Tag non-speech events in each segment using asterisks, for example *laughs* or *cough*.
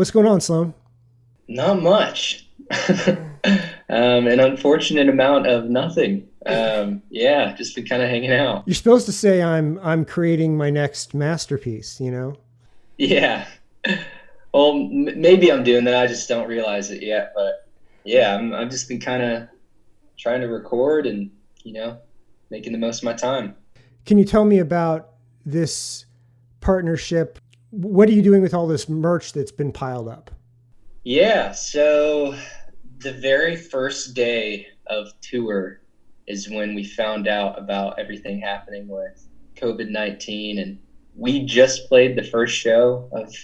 What's going on, Sloan? Not much. *laughs* um, an unfortunate amount of nothing. Um, yeah, just been kind of hanging out. You're supposed to say I'm I'm creating my next masterpiece. You know. Yeah. Well, m- maybe I'm doing that. I just don't realize it yet. But yeah, I'm I've just been kind of trying to record and you know making the most of my time. Can you tell me about this partnership? What are you doing with all this merch that's been piled up? Yeah, so the very first day of tour is when we found out about everything happening with COVID 19. And we just played the first show of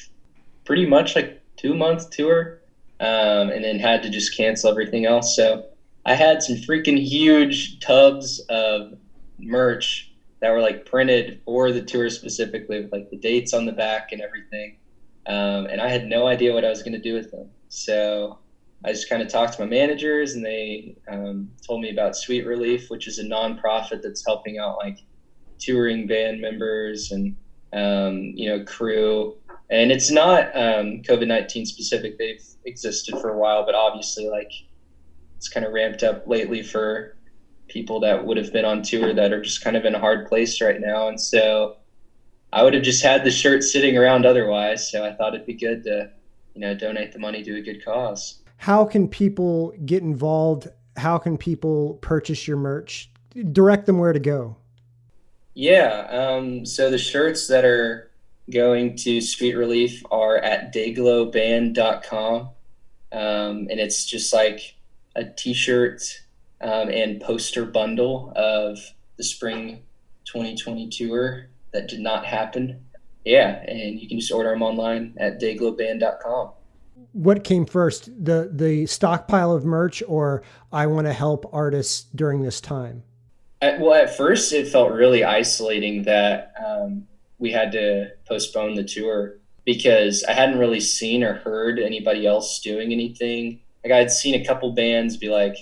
pretty much like two month tour um, and then had to just cancel everything else. So I had some freaking huge tubs of merch that were like printed for the tour specifically with like the dates on the back and everything. Um, and I had no idea what I was going to do with them. So I just kind of talked to my managers, and they um, told me about Sweet Relief, which is a nonprofit that's helping out like touring band members and um, you know crew. And it's not um, COVID nineteen specific; they've existed for a while, but obviously, like it's kind of ramped up lately for people that would have been on tour that are just kind of in a hard place right now. And so I would have just had the shirt sitting around otherwise. So I thought it'd be good to, you know, donate the money to a good cause. How can people get involved? How can people purchase your merch? Direct them where to go. Yeah. Um, so the shirts that are going to Sweet Relief are at dayglowband.com. Um, and it's just like a t shirt um, and poster bundle of the spring 2020 tour that did not happen. Yeah, and you can just order them online at dayglowband.com. What came first, the the stockpile of merch, or I want to help artists during this time? At, well, at first it felt really isolating that um, we had to postpone the tour because I hadn't really seen or heard anybody else doing anything. Like I had seen a couple bands be like,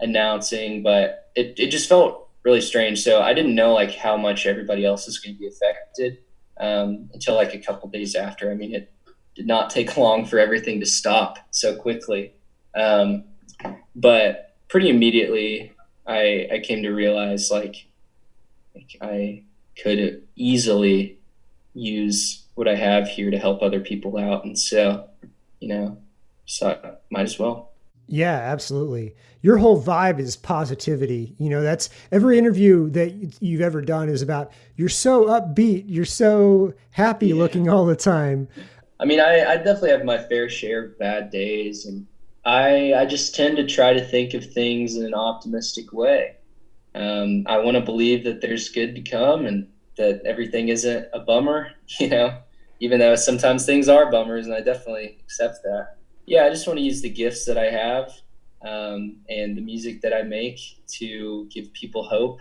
announcing, but it, it just felt really strange. So I didn't know like how much everybody else is going to be affected um, until like a couple days after. I mean, it did not take *laughs* long for everything to stop so quickly. Um, but pretty immediately, I, I came to realize like, like I could easily use what I have here to help other people out. And so, you know, so I might as well. Yeah, absolutely. Your whole vibe is positivity. You know, that's every interview that you've ever done is about you're so upbeat, you're so happy yeah. looking all the time. I mean, I, I definitely have my fair share of bad days, and I I just tend to try to think of things in an optimistic way. Um, I want to believe that there's good to come and that everything isn't a bummer. *laughs* You know, even though sometimes things are bummers, and I definitely accept that yeah, I just want to use the gifts that I have um, and the music that I make to give people hope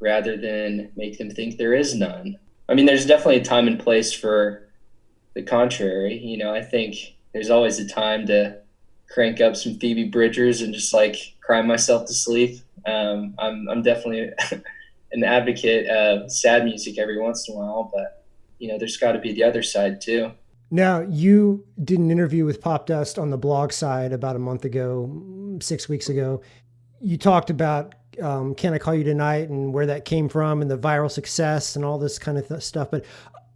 rather than make them think there is none. I mean, there's definitely a time and place for the contrary. You know, I think there's always a time to crank up some Phoebe Bridgers and just like cry myself to sleep. Um, I'm, I'm definitely *laughs* an advocate of sad music every once in a while, but you know, there's got to be the other side too. Now, you did an interview with Popdust on the blog side about a month ago, six weeks ago. You talked about um, Can I Call You Tonight and where that came from and the viral success and all this kind of th- stuff. But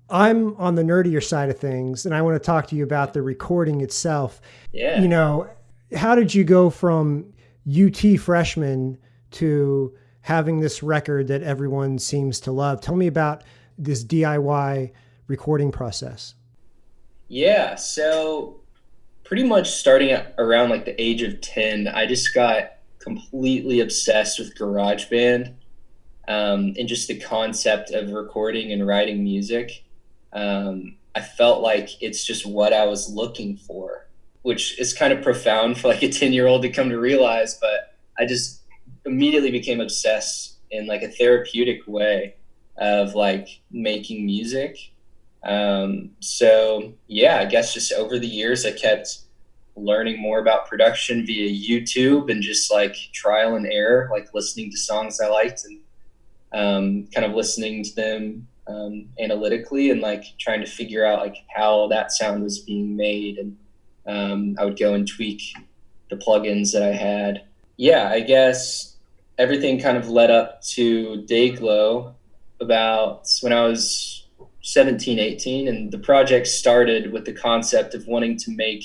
I'm on the nerdier side of things and I want to talk to you about the recording itself. Yeah. You know, how did you go from UT freshman to having this record that everyone seems to love? Tell me about this DIY recording process. Yeah, so pretty much starting at around like the age of 10, I just got completely obsessed with GarageBand um, and just the concept of recording and writing music. Um, I felt like it's just what I was looking for, which is kind of profound for like a 10 year old to come to realize, but I just immediately became obsessed in like a therapeutic way of like making music um, so yeah, I guess just over the years, I kept learning more about production via YouTube and just like trial and error, like listening to songs I liked and um, kind of listening to them um, analytically and like trying to figure out like how that sound was being made and um, i would go and tweak the plugins that i had. Yeah i guess everything kind of led up to dayglow about when i was 17 18 and the project started with the concept of wanting to make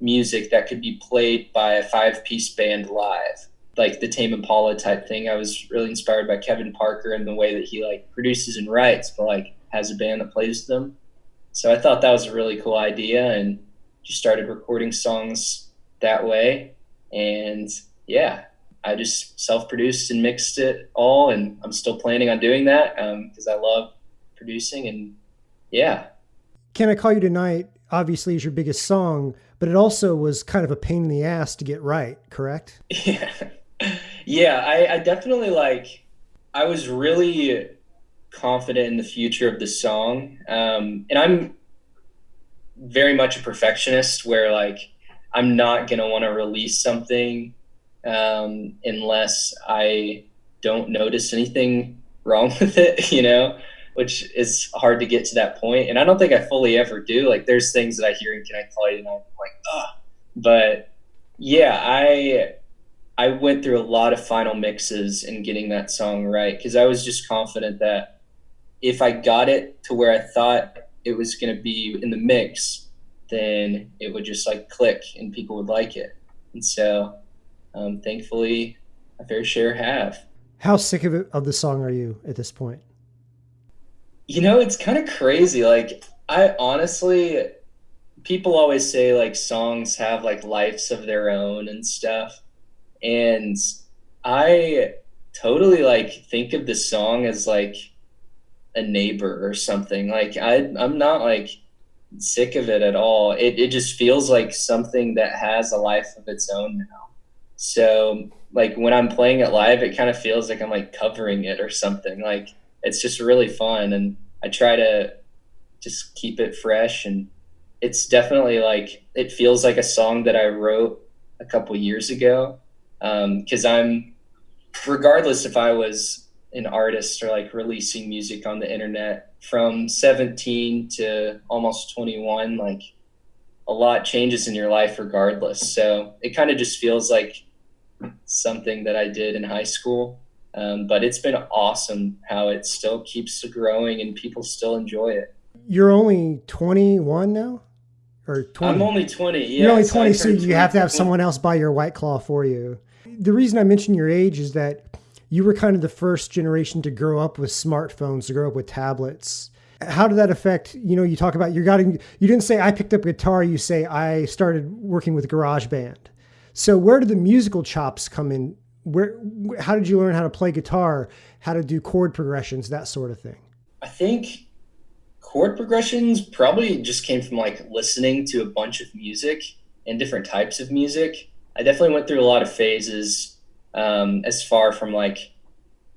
music that could be played by a five piece band live like the Tame Impala type thing. I was really inspired by Kevin Parker and the way that he like produces and writes, but like has a band that plays them. So I thought that was a really cool idea and just started recording songs that way. And yeah, I just self-produced and mixed it all, and I'm still planning on doing that because um, I love producing and yeah. Can I call you tonight? Obviously, is your biggest song, but it also was kind of a pain in the ass to get right. Correct? Yeah *laughs* yeah, I, I definitely like. I was really confident in the future of the song, um, and I'm very much a perfectionist. Where like I'm not gonna want to release something um, unless I don't notice anything wrong *laughs* with it. You know, which is hard to get to that point, and I don't think I fully ever do. Like, there's things that I hear and can I and I'm like, oh, but yeah, I I went through a lot of final mixes and getting that song right because I was just confident that if I got it to where I thought it was going to be in the mix, then it would just like click and people would like it. And so, um, thankfully, a fair share have. How sick of it of the song are you at this point? You know, it's kind of crazy. Like, I honestly, people always say like songs have like lives of their own and stuff and I totally like think of the song as like a neighbor or something. Like I I'm not like sick of it at all. It it just feels like something that has a life of its own now. So like when I'm playing it live, it kind of feels like I'm like covering it or something. Like it's just really fun and I try to just keep it fresh and it's definitely like it feels like a song that I wrote a couple years ago because um, I'm regardless if I was an artist or like releasing music on the internet from 17 to almost 21 like a lot changes in your life regardless. So it kind of just feels like something that i did in high school um, but it's been awesome how it still keeps growing and people still enjoy it you're only 21 now or 20 i'm only 20 yeah you're only 20 so, so you have to have someone else buy your white claw for you the reason I mention your age is that you were kind of the first generation to grow up with smartphones, to grow up with tablets. How did that affect, you know, you talk about you got you didn't say I picked up guitar, you say I started working with GarageBand. So where did the musical chops come in? Where how did you learn how to play guitar, how to do chord progressions, that sort of thing? I think chord progressions probably just came from like listening to a bunch of music and different types of music I definitely went through a lot of phases um, as far from like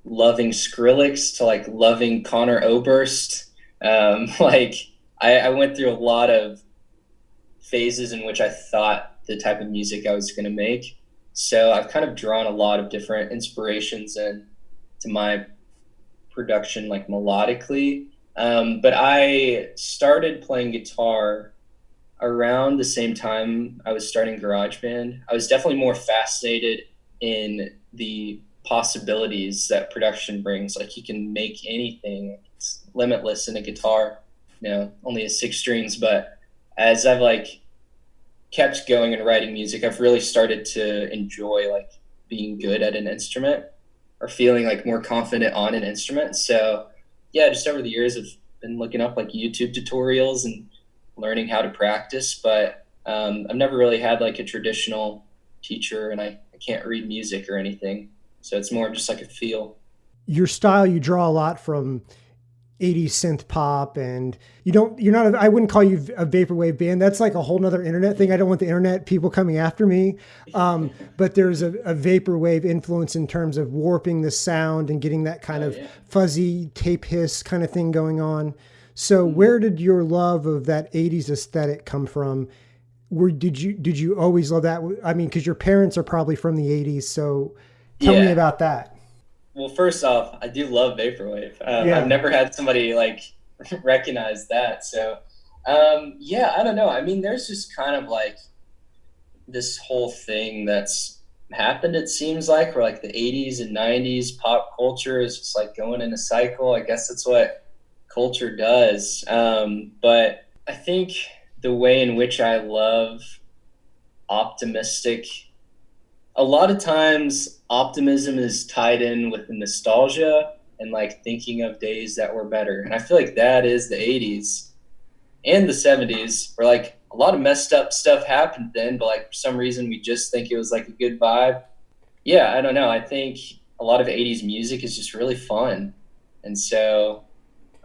loving Skrillex to like loving Conor Oberst. Um, *laughs* like I, I went through a lot of phases in which I thought the type of music I was going to make. So I've kind of drawn a lot of different inspirations and to my production like melodically. Um, but I started playing guitar around the same time I was starting GarageBand, I was definitely more fascinated in the possibilities that production brings. Like you can make anything, it's limitless in a guitar. You know, only has six strings, but as I've like kept going and writing music, I've really started to enjoy like being good at an instrument or feeling like more confident on an instrument. So yeah, just over the years I've been looking up like YouTube tutorials and learning how to practice, but um, I've never really had like a traditional teacher and I, I can't read music or anything. So it's more just like a feel. Your style, you draw a lot from 80s synth pop and you don't you're not a, I wouldn't call you a vaporwave band that's like a whole nother internet thing I don't want the internet people coming after me um, but there's a, a vaporwave influence in terms of warping the sound and getting that kind oh, of yeah. fuzzy tape hiss kind of thing going on so mm-hmm. where did your love of that 80s aesthetic come from? where did you did you always love that? I mean, because your parents are probably from the 80s, so tell yeah. me about that. Well, first off, I do love vaporwave. Um, yeah. I've never had somebody like *laughs* recognize that. So, um, yeah, I don't know. I mean, there's just kind of like this whole thing that's happened. It seems like where like the 80s and 90s pop culture is just like going in a cycle. I guess that's what culture does. Um, but I think the way in which I love optimistic a lot of times optimism is tied in with the nostalgia and like thinking of days that were better. And I feel like that is the 80s and the 70s where like a lot of messed up stuff happened then, but like for some reason we just think it was like a good vibe. Yeah, I don't know. I think a lot of 80s music is just really fun. And so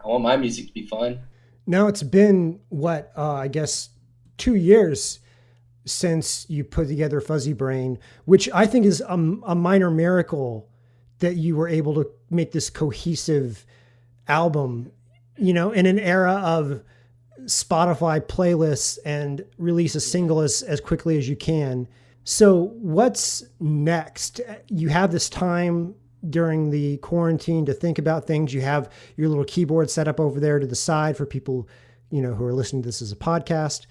I want my music to be fun. Now it's been what, uh, I guess, two years since you put together Fuzzy Brain, which I think is a, a minor miracle that you were able to make this cohesive album, you know, in an era of Spotify playlists and release a single as, as quickly as you can. So, what's next? You have this time during the quarantine to think about things. You have your little keyboard set up over there to the side for people, you know, who are listening to this as a podcast.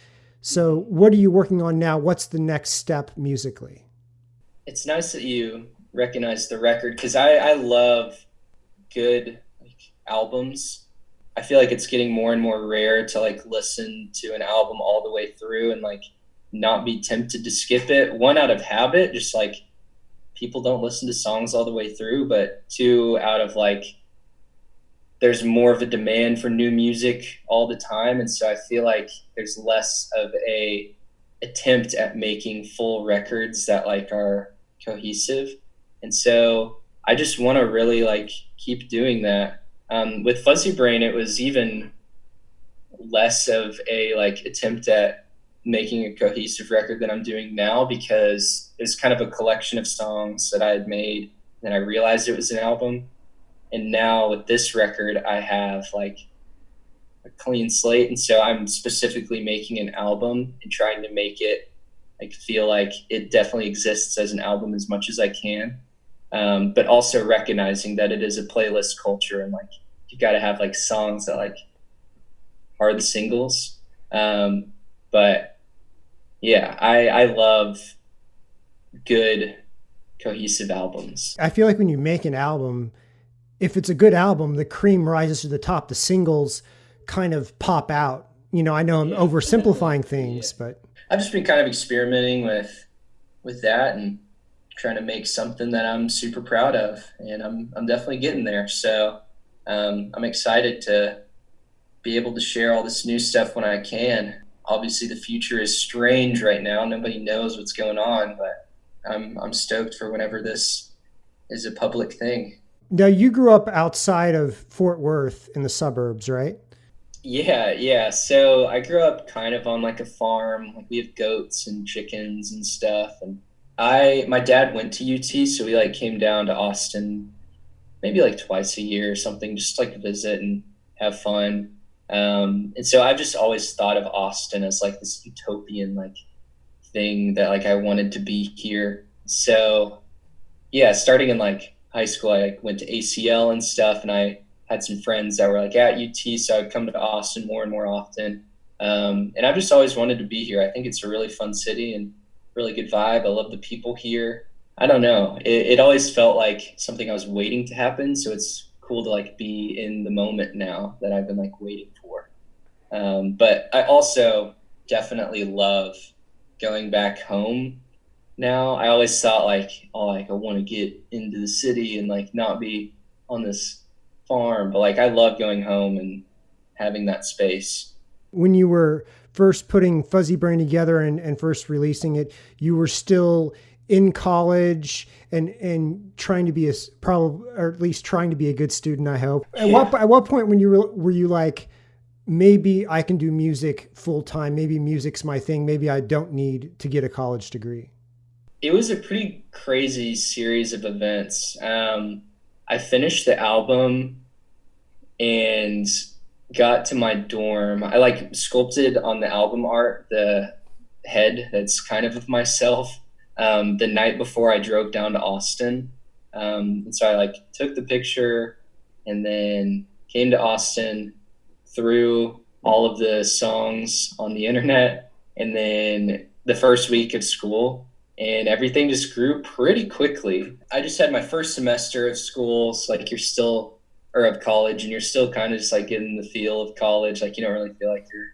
So, what are you working on now? What's the next step musically? It's nice that you recognize the record because I, I love good like, albums. I feel like it's getting more and more rare to like listen to an album all the way through and like not be tempted to skip it. One out of habit, just like people don't listen to songs all the way through, but two out of like there's more of a demand for new music all the time. And so i feel like there's less of a attempt at making full records that like are cohesive. And so i just want to really like keep doing that. Um, with fuzzy brain it was even less of a like attempt at making a cohesive record than i'm doing now because it's kind of a collection of songs that i had made and i realized it was an album and now with this record i have like a clean slate. And so i'm specifically making an album and trying to make it like feel like it definitely exists as an album as much as i can. Um, but also recognizing that it is a playlist culture and like you got to have like songs that like are the singles. Um, but yeah i i love good cohesive albums. I feel like when you make an album if it's a good album, the cream rises to the top. The singles kind of pop out. You know, I know I'm yeah, oversimplifying *laughs* things, yeah. but I've just been kind of experimenting with with that and trying to make something that I'm super proud of, and I'm I'm definitely getting there. So um, I'm excited to be able to share all this new stuff when I can. Obviously, the future is strange right now. Nobody knows what's going on, but I'm I'm stoked for whenever this is a public thing. Now you grew up outside of Fort Worth in the suburbs, right? Yeah, yeah. So I grew up kind of on like a farm. Like we have goats and chickens and stuff. And I, my dad went to UT, so we like came down to Austin, maybe like twice a year or something, just like to visit and have fun. Um, and so I've just always thought of Austin as like this utopian like thing that like I wanted to be here. So yeah, starting in like high school, I went to ACL and stuff, and I had some friends that were like at UT, so I'd come to Austin more and more often. Um, and I've just always wanted to be here. I think it's a really fun city and really good vibe. I love the people here. I don't know. It, it always felt like something I was waiting to happen. So it's cool to like be in the moment now that I've been like waiting for. Um, but I also definitely love going back home now. I always thought like, oh, like I want to get into the city and like not be on this farm, but like I love going home and having that space. When you were first putting Fuzzy Brain together and, and first releasing it, you were still in college and and trying to be a probably or at least trying to be a good student. I hope. At what at what point when you were were you like? Maybe I can do music full time. Maybe music's my thing. Maybe I don't need to get a college degree it was a pretty crazy series of events. Um, I finished the album and got to my dorm. I like sculpted on the album art the head that's kind of of myself um, the night before I drove down to Austin. Um, and so I like took the picture and then came to Austin, threw all of the songs on the internet, and then the first week of school, and everything just grew pretty quickly. I just had my first semester of school, so like you're still or of college, and you're still kind of just like getting the feel of college. Like you don't really feel like you're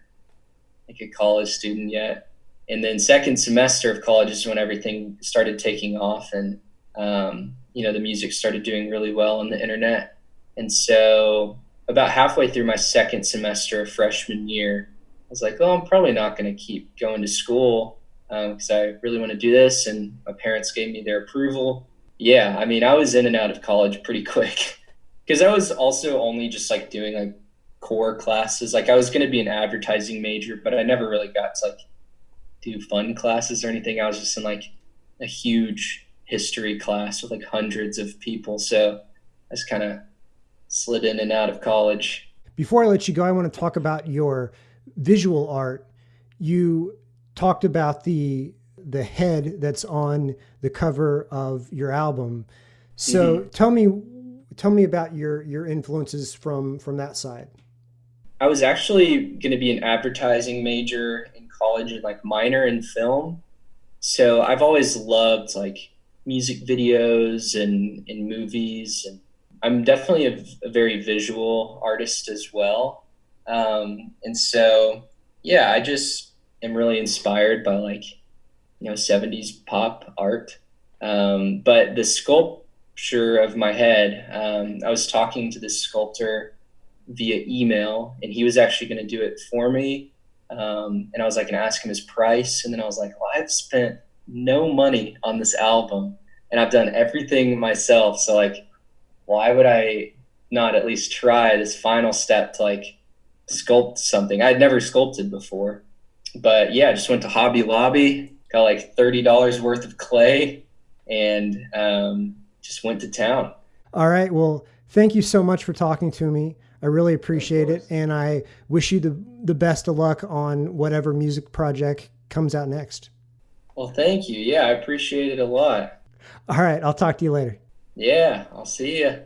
like a college student yet. And then second semester of college is when everything started taking off, and um, you know the music started doing really well on the internet. And so about halfway through my second semester of freshman year, I was like, "Oh, I'm probably not going to keep going to school." Because um, I really want to do this, and my parents gave me their approval. Yeah, I mean, I was in and out of college pretty *laughs* quick because I was also only just like doing like core classes. Like I was going to be an advertising major, but I never really got to like do fun classes or anything. I was just in like a huge history class with like hundreds of people, so I just kind of slid in and out of college. Before I let you go, I want to talk about your visual art. You talked about the the head that's on the cover of your album. So mm-hmm. tell me tell me about your your influences from from that side. I was actually going to be an advertising major in college and like minor in film. So I've always loved like music videos and in movies and I'm definitely a, a, very visual artist as well. Um, and so yeah, I just am really inspired by like you know 70s pop art. Um, but the sculpture of my head um, i was talking to this sculptor via email and he was actually going to do it for me. Um, and i was like going to ask him his price and then i was like well i've spent no money on this album and i've done everything myself so like why would i not at least try this final step to like sculpt something? I'd never sculpted before but yeah, just went to Hobby Lobby, got like thirty dollars worth of clay, and um, just went to town. All right. Well, thank you so much for talking to me. I really appreciate it, and I wish you the the best of luck on whatever music project comes out next. Well, thank you. Yeah, I appreciate it a lot. All right. I'll talk to you later. Yeah, I'll see you.